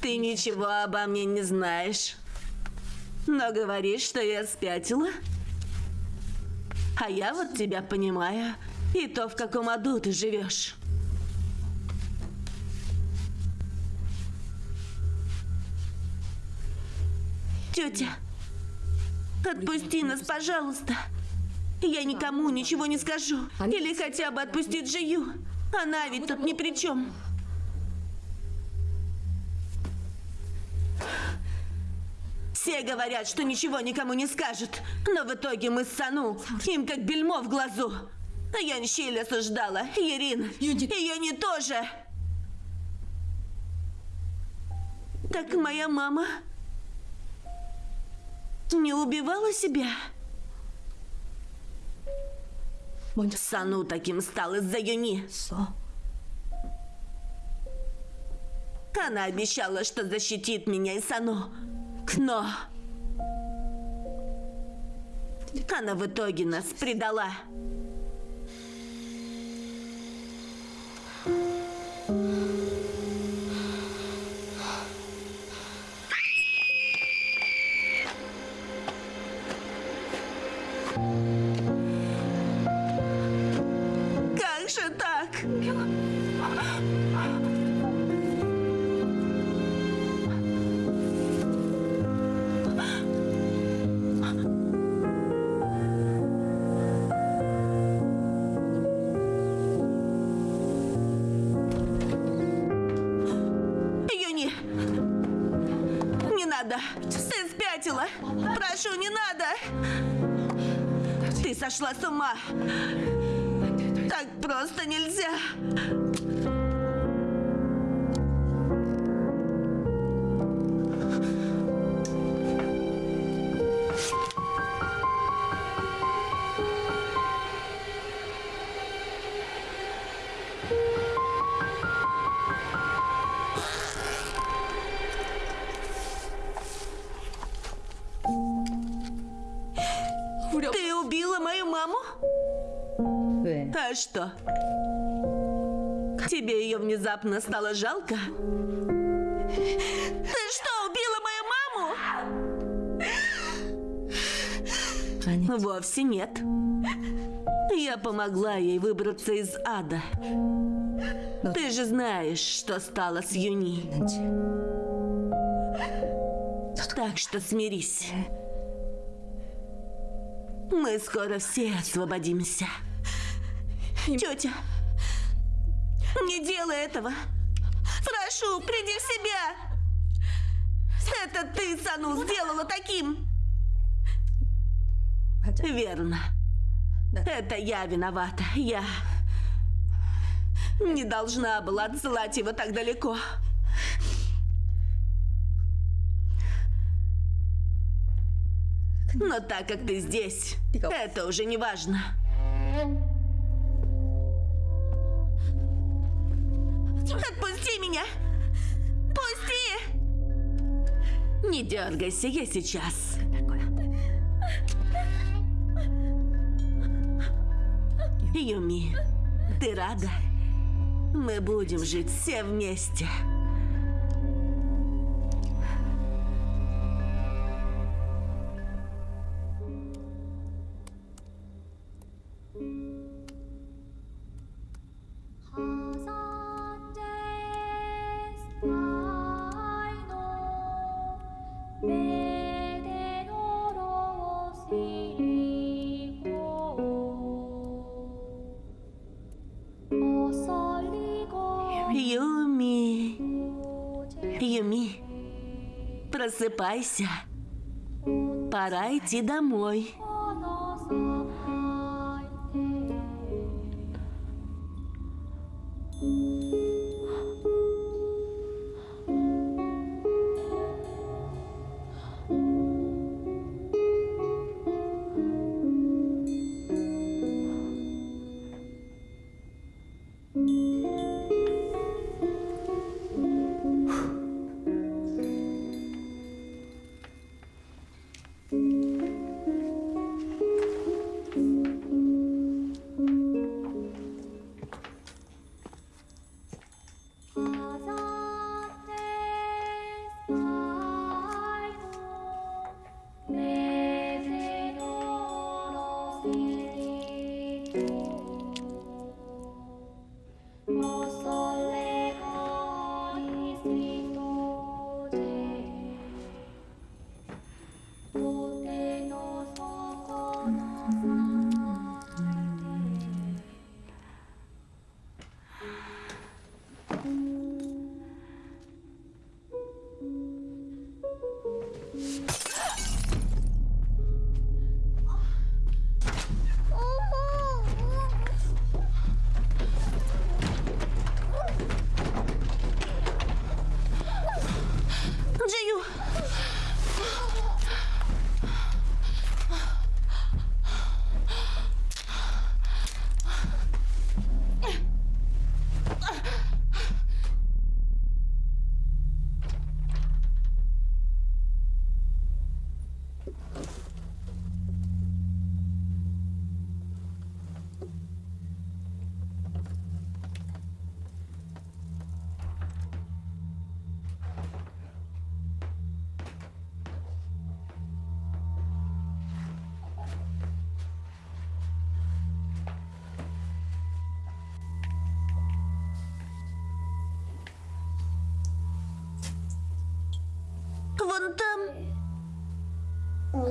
Ты ничего обо мне не знаешь. Но говоришь, что я спятила. А я вот тебя понимаю. И то, в каком аду ты живешь. Тетя, отпусти нас, пожалуйста. Я никому ничего не скажу. Или хотя бы отпусти Джию. Она ведь тут ни при чем. Все говорят, что ничего никому не скажут. Но в итоге мы с Сану. Им как бельмо в глазу. А я Нщель осуждала. Ирин. Ее не тоже. Так моя мама не убивала себя? Сану таким стал из-за Юни. Она обещала, что защитит меня и Сану. Но... Она в итоге нас предала. Не сошла с ума! Так просто нельзя! за что. Тебе ее внезапно стало жалко? Ты что, убила мою маму? Они... Вовсе нет. Я помогла ей выбраться из ада. Ты же знаешь, что стало с Юни. Так что смирись. Мы скоро все освободимся. Тетя, не делай этого. Прошу, приди в себя. Это ты Сану сделала таким. Верно. Это я виновата. Я не должна была отсылать его так далеко. Но так как ты здесь, это уже не важно. Отпусти меня! Пусти! Не дергайся, я сейчас. Юми, ты рада? Мы будем жить все вместе. Просыпайся. Пора идти домой.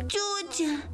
Тетя. же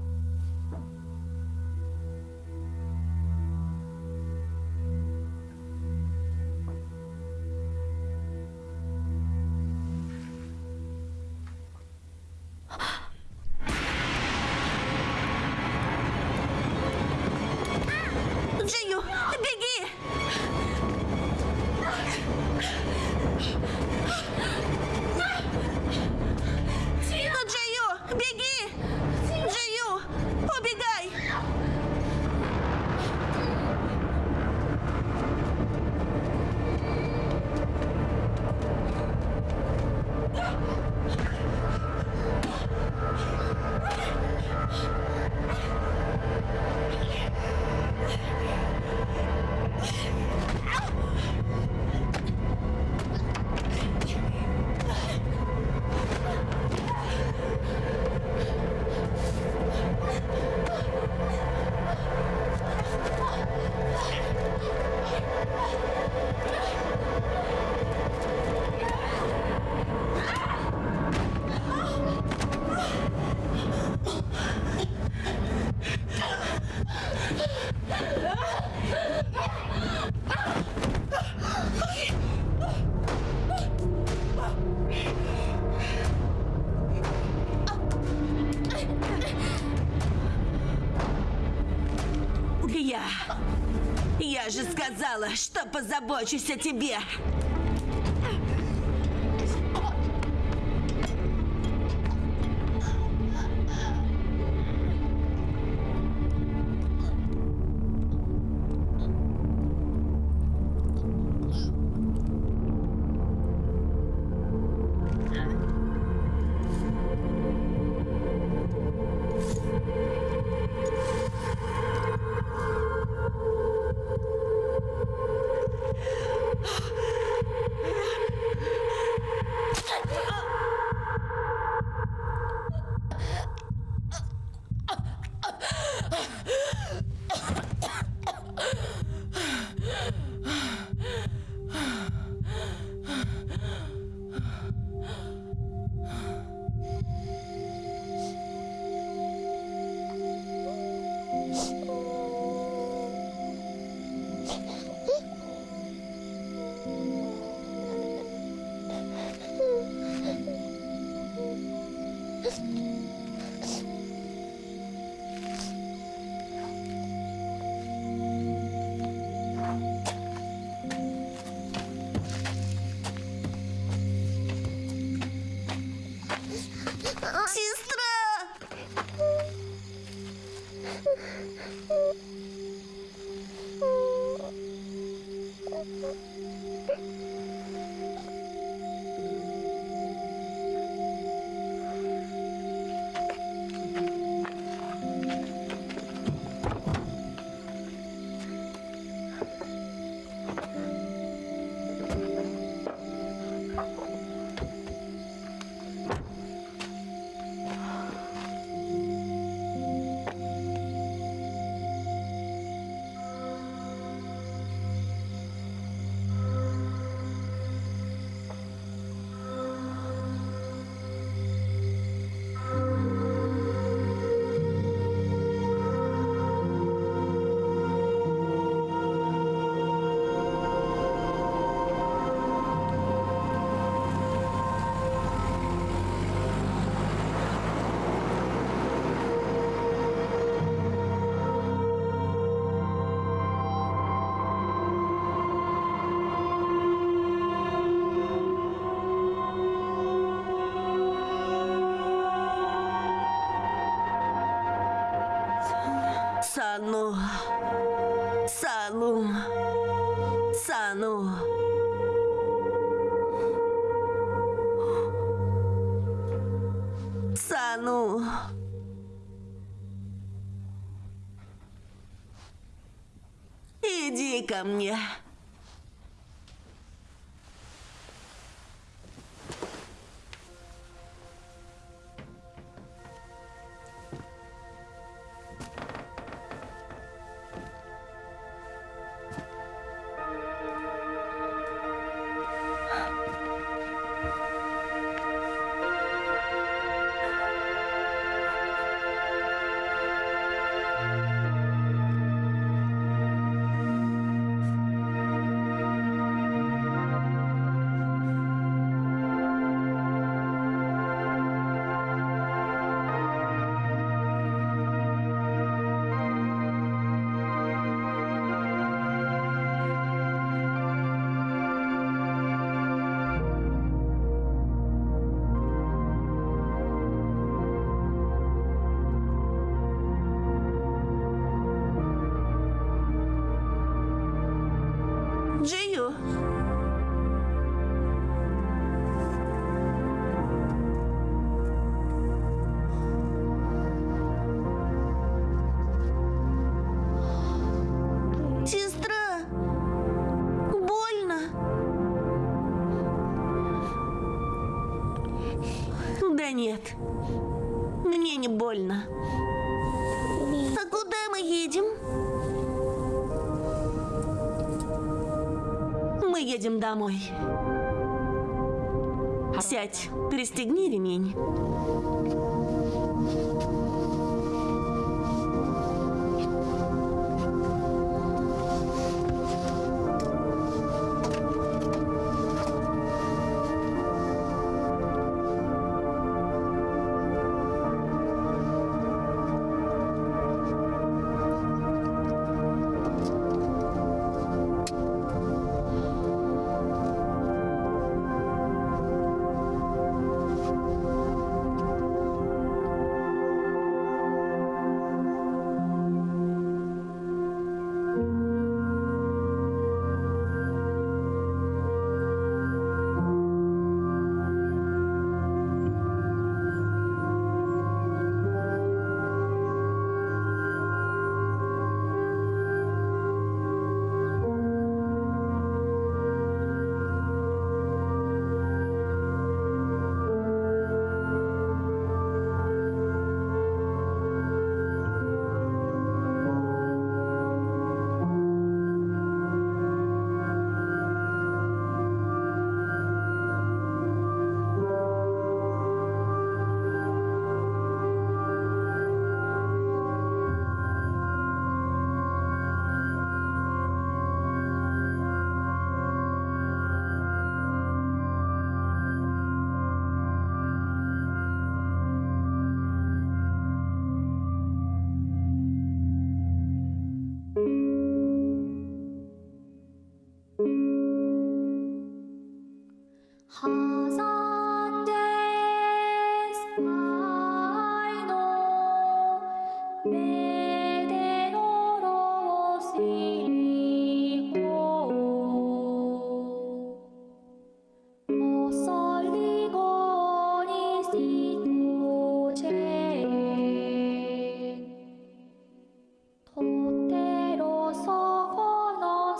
позабочусь о тебе. Ко мне. Мне не больно. А куда мы едем? Мы едем домой. Сядь, пристегни ремень.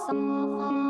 怎么？